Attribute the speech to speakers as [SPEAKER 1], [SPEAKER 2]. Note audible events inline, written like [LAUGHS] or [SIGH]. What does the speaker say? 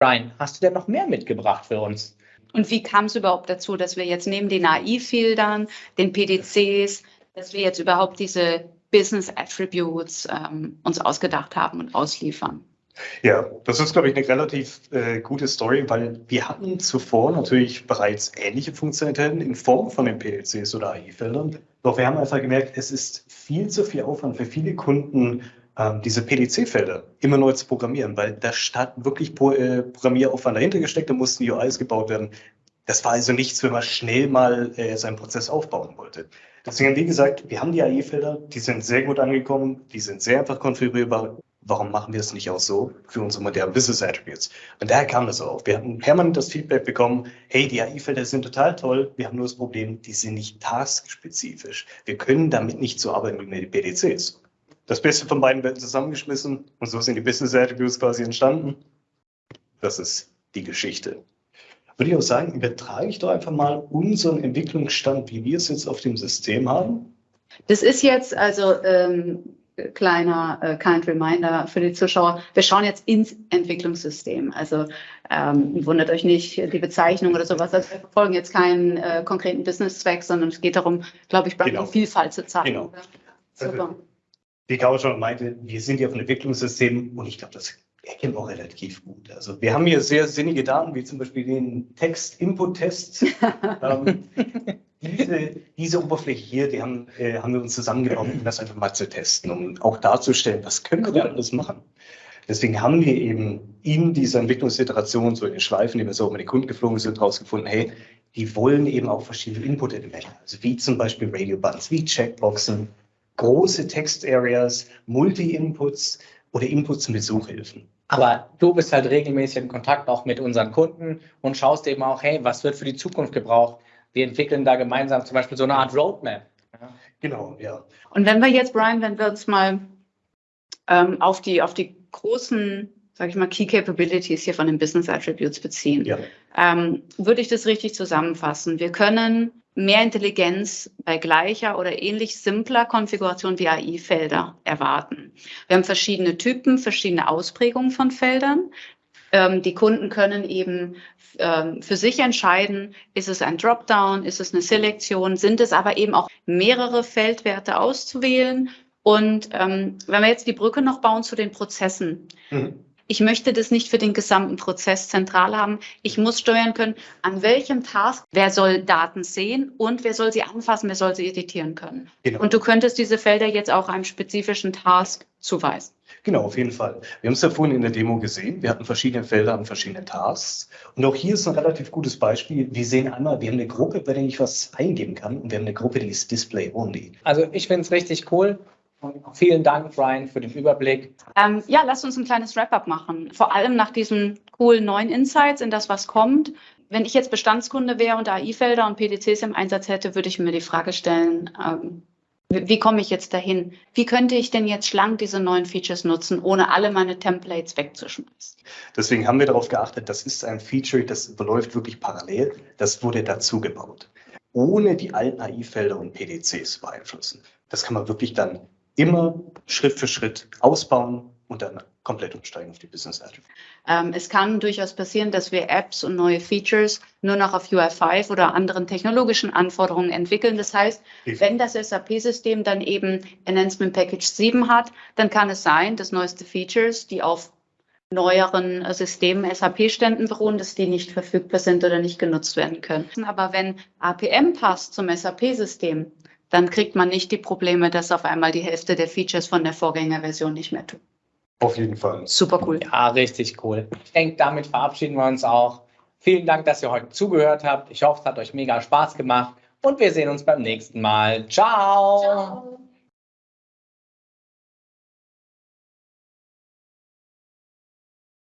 [SPEAKER 1] Brian, hast du denn noch mehr mitgebracht für uns?
[SPEAKER 2] Und wie kam es überhaupt dazu, dass wir jetzt neben den AI-Filtern, den PDCs, dass wir jetzt überhaupt diese Business Attributes ähm, uns ausgedacht haben und ausliefern?
[SPEAKER 3] Ja, das ist, glaube ich, eine relativ äh, gute Story, weil wir hatten zuvor natürlich bereits ähnliche Funktionalitäten in Form von den PLCs oder AI-Feldern. Doch wir haben einfach gemerkt, es ist viel zu viel Aufwand für viele Kunden, diese PDC-Felder immer neu zu programmieren, weil da stand wirklich äh, Programmieraufwand dahinter gesteckt, da mussten UIs gebaut werden. Das war also nichts, wenn man schnell mal äh, seinen Prozess aufbauen wollte. Deswegen, wie gesagt, wir haben die AI-Felder, die sind sehr gut angekommen, die sind sehr einfach konfigurierbar warum machen wir es nicht auch so für unsere modernen Business Attributes? Und daher kam das auf. Wir hatten permanent das Feedback bekommen, hey, die AI-Felder sind total toll, wir haben nur das Problem, die sind nicht taskspezifisch. Wir können damit nicht so arbeiten wie mit den PDCs. Das Beste von beiden werden zusammengeschmissen und so sind die Business Attributes quasi entstanden. Das ist die Geschichte. Würde ich auch sagen, übertrage ich doch einfach mal unseren Entwicklungsstand, wie wir es jetzt auf dem System haben.
[SPEAKER 2] Das ist jetzt also ähm, kleiner äh, Kind Reminder für die Zuschauer. Wir schauen jetzt ins Entwicklungssystem. Also ähm, wundert euch nicht, die Bezeichnung oder sowas. Also wir verfolgen jetzt keinen äh, konkreten Business-Zweck, sondern es geht darum, glaube ich, genau. Vielfalt zu zeigen. Genau.
[SPEAKER 3] Super. Also, wie Caro schon meinte, wir sind ja auf ein Entwicklungssystem und ich glaube, das erkennen wir auch relativ gut. Also wir haben hier sehr sinnige Daten, wie zum Beispiel den Text-Input-Test. [LAUGHS] ähm, diese, diese Oberfläche hier, die haben, äh, haben wir uns zusammengenommen, um das einfach mal zu testen, um auch darzustellen, was können wir alles machen. Deswegen haben wir eben in dieser Entwicklungsiteration, so in den Schleifen, die wir so mit den Kunden geflogen sind, herausgefunden, hey, die wollen eben auch verschiedene Input-Elemente, also wie zum Beispiel Radio-Buttons, wie Checkboxen, große Text-Areas, Multi-Inputs oder Inputs mit Suchhilfen.
[SPEAKER 1] Aber du bist halt regelmäßig in Kontakt auch mit unseren Kunden und schaust eben auch, hey, was wird für die Zukunft gebraucht? wir entwickeln da gemeinsam zum Beispiel so eine Art Roadmap.
[SPEAKER 3] Ja. Genau, ja.
[SPEAKER 2] Und wenn wir jetzt, Brian, wenn wir uns mal ähm, auf, die, auf die großen, sage ich mal, Key Capabilities hier von den Business Attributes beziehen, ja. ähm, würde ich das richtig zusammenfassen. Wir können mehr Intelligenz bei gleicher oder ähnlich simpler Konfiguration wie AI-Felder erwarten. Wir haben verschiedene Typen, verschiedene Ausprägungen von Feldern. Ähm, die Kunden können eben ähm, für sich entscheiden, ist es ein Dropdown, ist es eine Selektion, sind es aber eben auch mehrere Feldwerte auszuwählen. Und ähm, wenn wir jetzt die Brücke noch bauen zu den Prozessen. Mhm. Ich möchte das nicht für den gesamten Prozess zentral haben. Ich muss steuern können, an welchem Task, wer soll Daten sehen und wer soll sie anfassen, wer soll sie editieren können. Genau. Und du könntest diese Felder jetzt auch einem spezifischen Task zuweisen.
[SPEAKER 3] Genau, auf jeden Fall. Wir haben es ja vorhin in der Demo gesehen. Wir hatten verschiedene Felder und verschiedene Tasks. Und auch hier ist ein relativ gutes Beispiel. Wir sehen einmal, wir haben eine Gruppe, bei der ich was eingeben kann. Und wir haben eine Gruppe, die ist Display Only.
[SPEAKER 1] Also ich finde es richtig cool. Vielen Dank, Brian, für den Überblick.
[SPEAKER 2] Ähm, ja, lasst uns ein kleines Wrap-up machen. Vor allem nach diesen coolen neuen Insights in das, was kommt. Wenn ich jetzt Bestandskunde wäre und AI-Felder und PDCs im Einsatz hätte, würde ich mir die Frage stellen, ähm, wie komme ich jetzt dahin? Wie könnte ich denn jetzt schlank diese neuen Features nutzen, ohne alle meine Templates wegzuschmeißen?
[SPEAKER 3] Deswegen haben wir darauf geachtet, das ist ein Feature, das läuft wirklich parallel. Das wurde dazu gebaut, ohne die alten AI-Felder und PDCs beeinflussen. Das kann man wirklich dann immer Schritt für Schritt ausbauen und dann komplett umsteigen auf die Business Attribute.
[SPEAKER 2] Ähm, es kann durchaus passieren, dass wir Apps und neue Features nur noch auf UI5 oder anderen technologischen Anforderungen entwickeln. Das heißt, wenn das SAP-System dann eben Enhancement Package 7 hat, dann kann es sein, dass neueste Features, die auf neueren Systemen, SAP-Ständen beruhen, dass die nicht verfügbar sind oder nicht genutzt werden können. Aber wenn APM passt zum SAP-System, dann kriegt man nicht die Probleme, dass auf einmal die Hälfte der Features von der Vorgängerversion nicht mehr tun.
[SPEAKER 3] Auf jeden Fall.
[SPEAKER 1] Super cool. Ja, richtig cool. Ich denke, damit verabschieden wir uns auch. Vielen Dank, dass ihr heute zugehört habt. Ich hoffe, es hat euch mega Spaß gemacht und wir sehen uns beim nächsten Mal. Ciao. Ciao.